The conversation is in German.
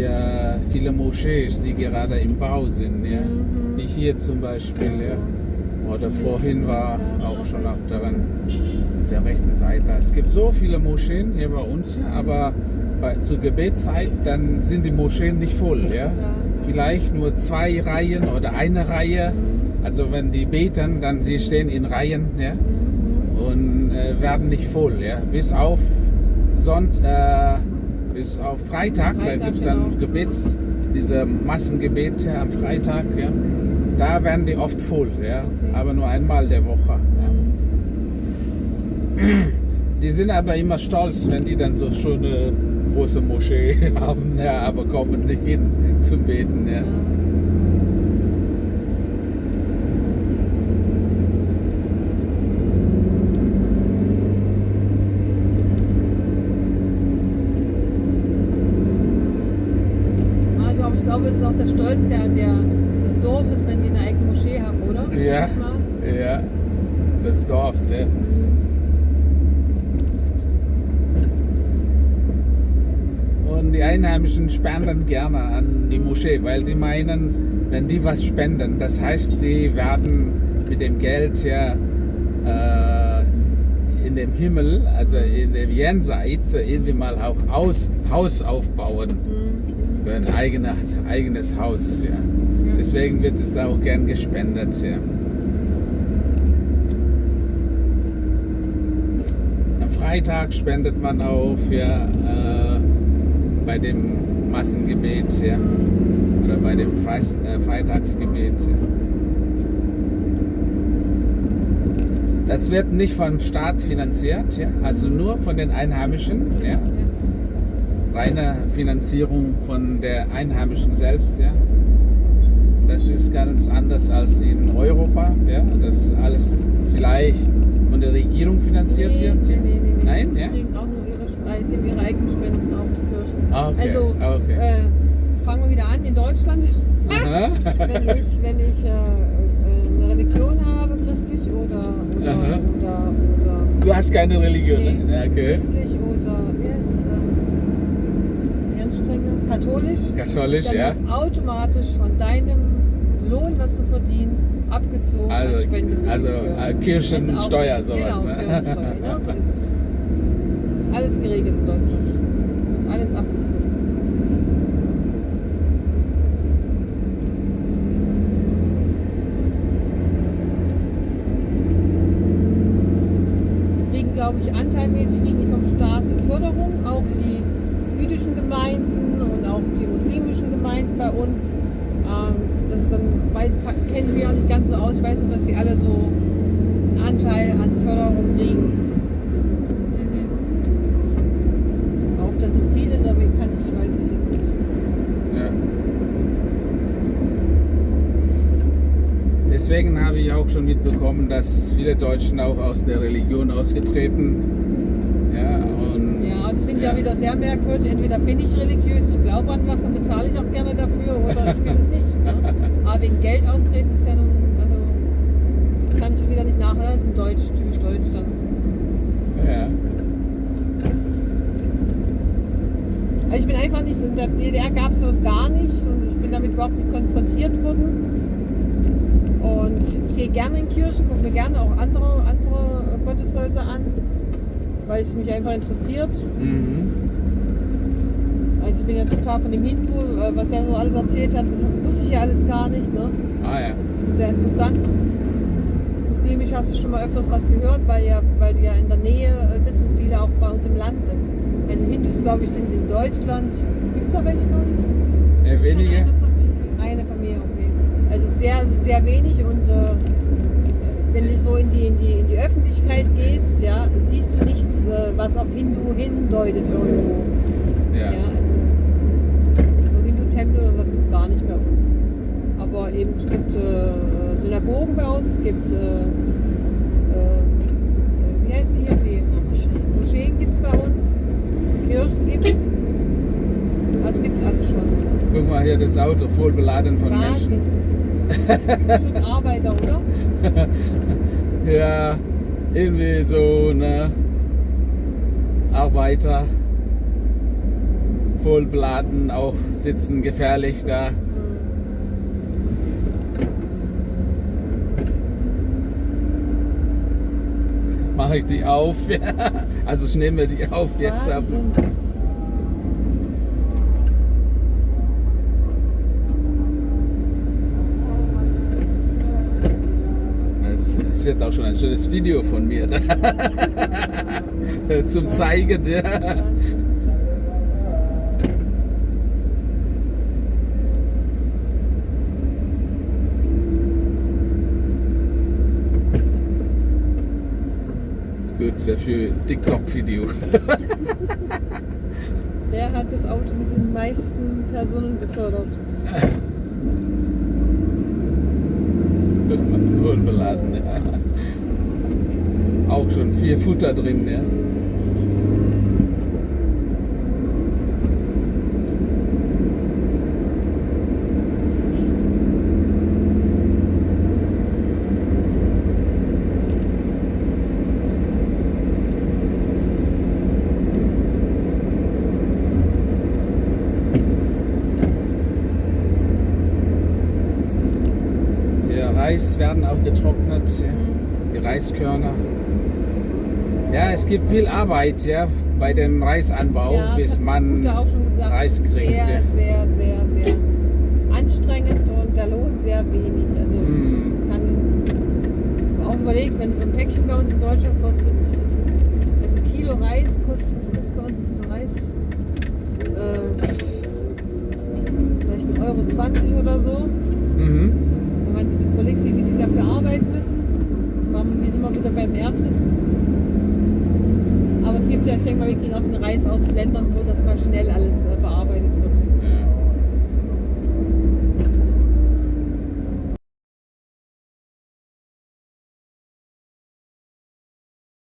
wir viele Moschees, die gerade im Bau sind. Ja? Wie hier zum Beispiel. Ja? Oder vorhin war auch schon auf der, auf der rechten Seite. Es gibt so viele Moscheen hier bei uns, ja, aber bei, zur Gebetszeit, dann sind die Moscheen nicht voll. Ja? Vielleicht nur zwei Reihen oder eine Reihe. Also wenn die beten, dann sie stehen in Reihen ja? und äh, werden nicht voll. Ja? Bis auf Sonnt, äh, bis auf Freitag, da Freitag, gibt es dann genau. Gebets, diese Massengebete am Freitag. Ja? Da werden die oft voll, ja? aber nur einmal der Woche. Ja? Die sind aber immer stolz, wenn die dann so schöne große Moschee haben, ja, aber kommen nicht hin zu beten. Ja. Also, aber ich glaube, das ist auch der Stolz der, der, des Dorfes, wenn die eine eigene Moschee haben, oder? Ja. Ja, das Dorf. Ja. Und die Einheimischen spenden gerne an die Moschee, weil die meinen, wenn die was spenden, das heißt, die werden mit dem Geld ja äh, in dem Himmel, also in dem Jenseits, so irgendwie mal auch Haus, Haus aufbauen. Für ein eigenes, eigenes Haus. Ja. Deswegen wird es da auch gern gespendet. Ja. Am Freitag spendet man auch ja, äh, bei dem Massengebet ja, oder bei dem Freis, äh, Freitagsgebet. Ja. Das wird nicht vom Staat finanziert, ja, also nur von den Einheimischen. Ja. Reine Finanzierung von der Einheimischen selbst. Ja. Das ist ganz anders als in Europa, ja, dass alles vielleicht von der Regierung finanziert Nee, wird. nee, nee, nee. Nein, Die ja? kriegen auch nur ihre, Sp- die haben ihre eigenen Spenden auf die Kirchen. Ah, okay, Also, okay. äh, fangen wir wieder an in Deutschland. Wenn ich, wenn ich äh, äh, eine Religion habe, christlich oder, oder, oder, oder Du hast keine Religion, ne? Okay. christlich oder wie ist, äh, ganz strenge, katholisch, Katholisch, dann ja. wird automatisch von deinem Lohn, was du verdienst, abgezogen Also- als Spende. also, äh, Kirchensteuer, Das ist auch- sowas, Genau, ne? Kirchensteuer, genau so ist es. Ist alles geregelt in Deutschland. Wird alles abgezogen. Die kriegen, glaube ich, anteilmäßig kriegen die vom Staat Förderung, auch die jüdischen Gemeinden auch die muslimischen Gemeinden bei uns. Ähm, das ist dann, weiß, kenne ich auch nicht ganz so aus. Ich weiß nur, dass sie alle so einen Anteil an Förderung kriegen. Ob das nun viel ist, weiß ich jetzt nicht. Deswegen habe ich auch schon mitbekommen, dass viele Deutschen auch aus der Religion ausgetreten. Ja, und Ja, das finde ich Ja. wieder sehr merkwürdig. Entweder bin ich religiös, ich glaube an was, dann bezahle ich auch gerne dafür, oder ich will es nicht. Ne? Aber wegen Geld austreten ist ja nun, also das kann ich wieder nicht nachher, das ist ein Deutsch, typisch Deutsch dann. ja. Also ich bin einfach nicht so, in der DDR gab es sowas gar nicht und ich bin damit überhaupt nicht konfrontiert worden. Und ich gehe gerne in Kirchen, gucke mir gerne auch andere, andere Gotteshäuser an, weil es mich einfach interessiert. Mhm. Also ich bin ja total von dem Hindu, äh, was er so alles erzählt hat, das wusste ich ja alles gar nicht. Ne? Ah ja. Das ist sehr interessant. Muslimisch hast du schon mal öfters was gehört, weil, ja, weil du ja in der Nähe äh, bist und viele auch bei uns im Land sind. Also Hindus, glaube ich, sind in Deutschland. Gibt es da welche noch nicht? Eher wenige. Eine Familie, okay. Also sehr, sehr wenig und äh, wenn du so in die, in, die, in die Öffentlichkeit gehst, ja, siehst du nichts, äh, was auf Hindu hindeutet irgendwo. Ja. Ja, also so Hindu-Tempel oder sowas gibt es gar nicht bei uns. Aber eben, es gibt äh, Synagogen bei uns, es gibt, äh, äh, wie heißen die hier? Die Moscheen gibt es bei uns, Kirchen gibt es. Das gibt es alles schon. Guck mal hier, das Auto voll beladen von Wahnsinn. Menschen. Schon Arbeiter, oder? Ja, irgendwie so, ne? Arbeiter. voll beladen auch sitzen, gefährlich da. Mache ich die auf? also ich nehme die auf jetzt. Wahnsinn. Es wird auch schon ein schönes Video von mir da. zum Zeigen. Ja. Gut, sehr für TikTok-Video. Wer hat das Auto mit den meisten Personen befördert? Voll beladen. Ja. Auch schon viel Futter drin. Ja. Der Reis werden auch getrocknet, ja. die Reiskörner. Ja, es gibt viel Arbeit ja, bei dem Reisanbau, Ja, bis man gesagt, Reis kriegt. Sehr, ja. sehr, sehr, sehr anstrengend und der Lohn sehr wenig. Also Hm. kann auch überlegt, wenn so ein Päckchen bei uns in Deutschland kostet, also ein Kilo Reis kostet, was kostet bei uns ein Kilo Reis? Äh, vielleicht 1,20 Euro 20 oder so. Mhm. Wenn man überlegt, wie viel die dafür arbeiten müssen, wir wieder bei den Erdnüssen. Aber es gibt ja, ich denke mal, wir kriegen auch den Reis aus Ländern, wo das mal schnell alles äh, bearbeitet